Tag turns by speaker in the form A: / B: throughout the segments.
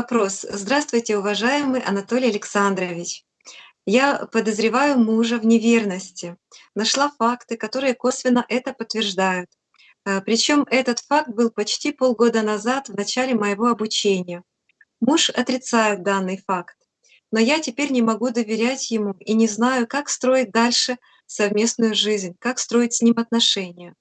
A: Вопрос. Здравствуйте, уважаемый Анатолий Александрович. Я подозреваю мужа в неверности. Нашла факты, которые косвенно это подтверждают. Э, Причем этот факт был почти полгода назад, в начале моего обучения. Муж отрицает данный факт, но я теперь не могу доверять ему и не знаю, как строить дальше совместную жизнь, как строить с ним отношения.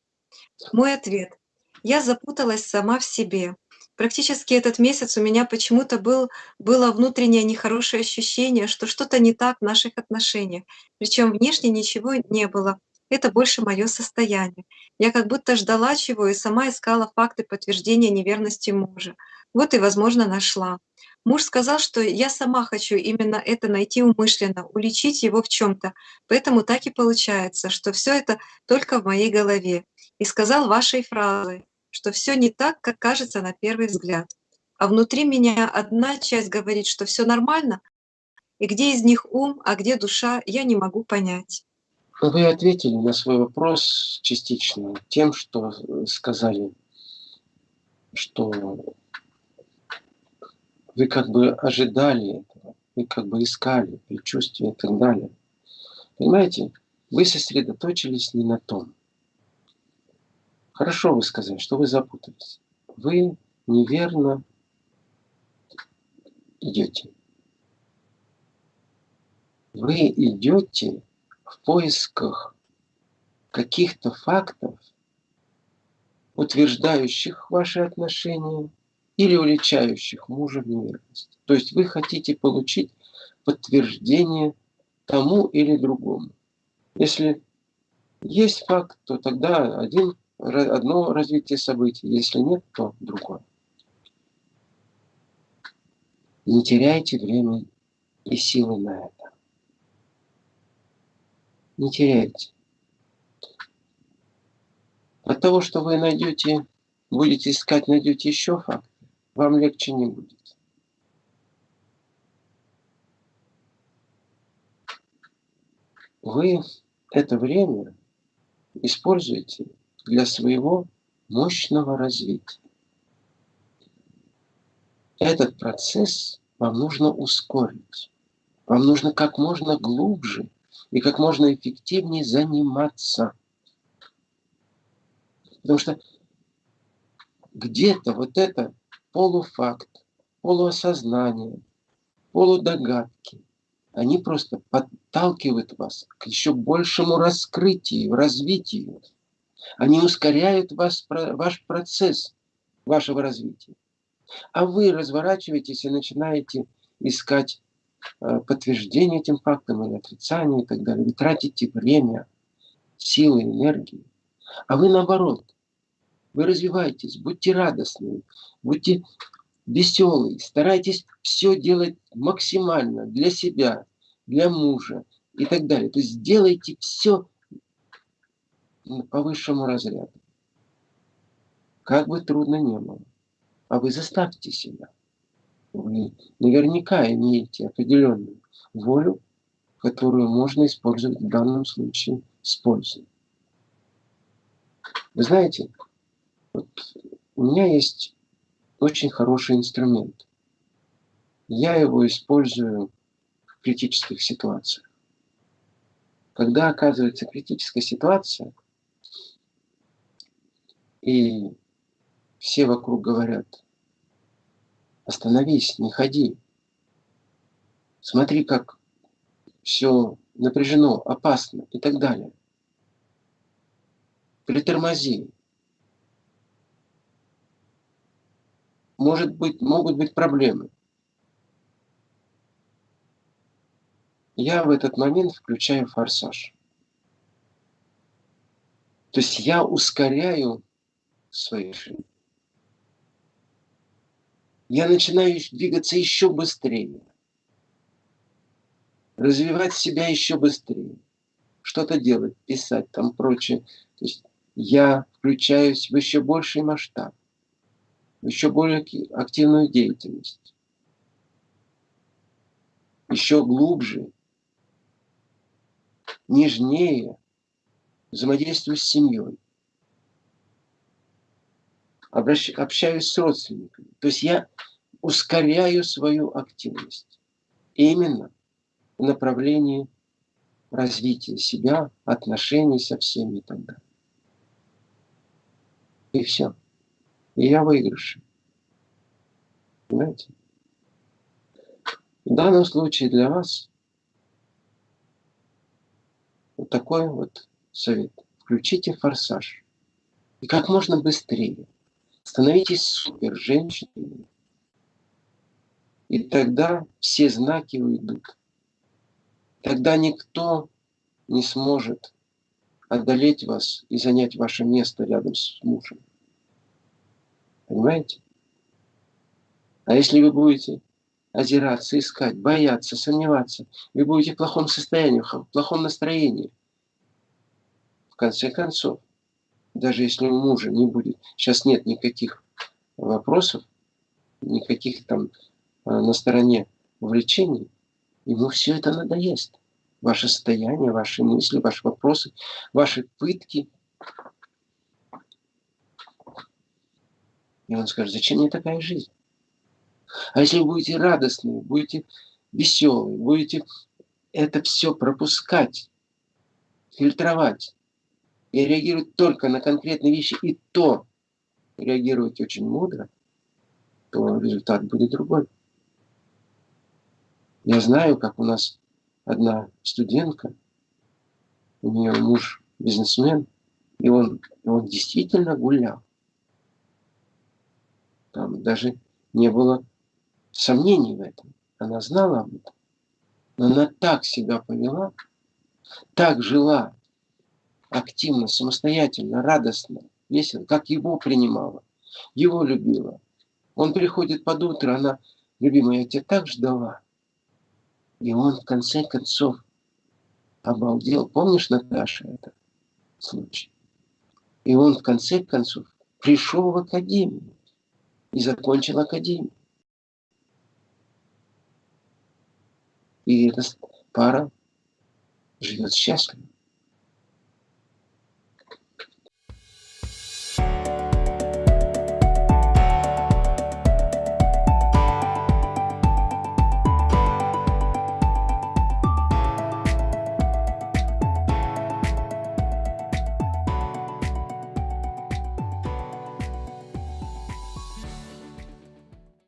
A: Мой ответ. Я запуталась сама в себе. Практически этот месяц у меня почему-то был, было внутреннее нехорошее ощущение, что что-то не так в наших отношениях. Причем внешне ничего не было. Это больше мое состояние. Я как будто ждала чего и сама искала факты подтверждения неверности мужа. Вот и, возможно, нашла. Муж сказал, что я сама хочу именно это найти умышленно, уличить его в чем-то. Поэтому так и получается, что все это только в моей голове. И сказал вашей фразой, что все не так, как кажется на первый взгляд. А внутри меня одна часть говорит, что все нормально, и где из них ум, а где душа, я не могу понять.
B: Вы ответили на свой вопрос частично тем, что сказали, что вы как бы ожидали этого, вы как бы искали предчувствие и так далее. Понимаете, вы сосредоточились не на том. Хорошо вы сказали, что вы запутались. Вы неверно идете. Вы идете в поисках каких-то фактов, утверждающих ваши отношения или уличающих мужа в неверности. То есть вы хотите получить подтверждение тому или другому. Если есть факт, то тогда один, одно развитие событий, если нет, то другое. Не теряйте время и силы на это. Не теряйте. От того, что вы найдете, будете искать, найдете еще факт, вам легче не будет. Вы это время используете для своего мощного развития. Этот процесс вам нужно ускорить. Вам нужно как можно глубже и как можно эффективнее заниматься. Потому что где-то вот это полуфакт, полуосознание, полудогадки. Они просто подталкивают вас к еще большему раскрытию, развитию. Они ускоряют вас, ваш процесс вашего развития. А вы разворачиваетесь и начинаете искать э, подтверждение этим фактам или отрицание и так далее. Вы тратите время, силы, энергию. А вы наоборот – вы развиваетесь, будьте радостны, будьте веселые, старайтесь все делать максимально для себя, для мужа и так далее. То есть делайте все по высшему разряду. Как бы трудно не было. А вы заставьте себя. Вы наверняка имеете определенную волю, которую можно использовать в данном случае с пользой. Вы знаете, вот у меня есть очень хороший инструмент. Я его использую в критических ситуациях. Когда оказывается критическая ситуация, и все вокруг говорят, остановись, не ходи. Смотри, как все напряжено, опасно и так далее. Притормози, может быть, могут быть проблемы. Я в этот момент включаю форсаж. То есть я ускоряю свои шаги. Я начинаю двигаться еще быстрее. Развивать себя еще быстрее. Что-то делать, писать, там прочее. То есть я включаюсь в еще больший масштаб еще более активную деятельность, еще глубже, нежнее взаимодействую с семьей, общаюсь с родственниками. То есть я ускоряю свою активность. Именно в направлении развития себя, отношений со всеми и так далее. И все. И я выигрыш. Понимаете? В данном случае для вас вот такой вот совет. Включите форсаж. И как можно быстрее. Становитесь супер женщиной. И тогда все знаки уйдут. Тогда никто не сможет одолеть вас и занять ваше место рядом с мужем. Понимаете? А если вы будете озираться, искать, бояться, сомневаться, вы будете в плохом состоянии, в плохом настроении. В конце концов, даже если у мужа не будет, сейчас нет никаких вопросов, никаких там э, на стороне увлечений, ему все это надоест. Ваше состояние, ваши мысли, ваши вопросы, ваши пытки. И он скажет, зачем мне такая жизнь? А если вы будете радостны, будете веселые, будете это все пропускать, фильтровать и реагировать только на конкретные вещи, и то реагировать очень мудро, то результат будет другой. Я знаю, как у нас одна студентка, у нее муж бизнесмен, и он, он действительно гулял. Там даже не было сомнений в этом. Она знала об этом. Но она так себя повела, так жила активно, самостоятельно, радостно, весело, как его принимала, его любила. Он приходит под утро, она, любимая, я тебя так ждала. И он в конце концов обалдел. Помнишь, Наташа, это случай? И он в конце концов пришел в академию и закончил академию. И эта пара живет счастливо.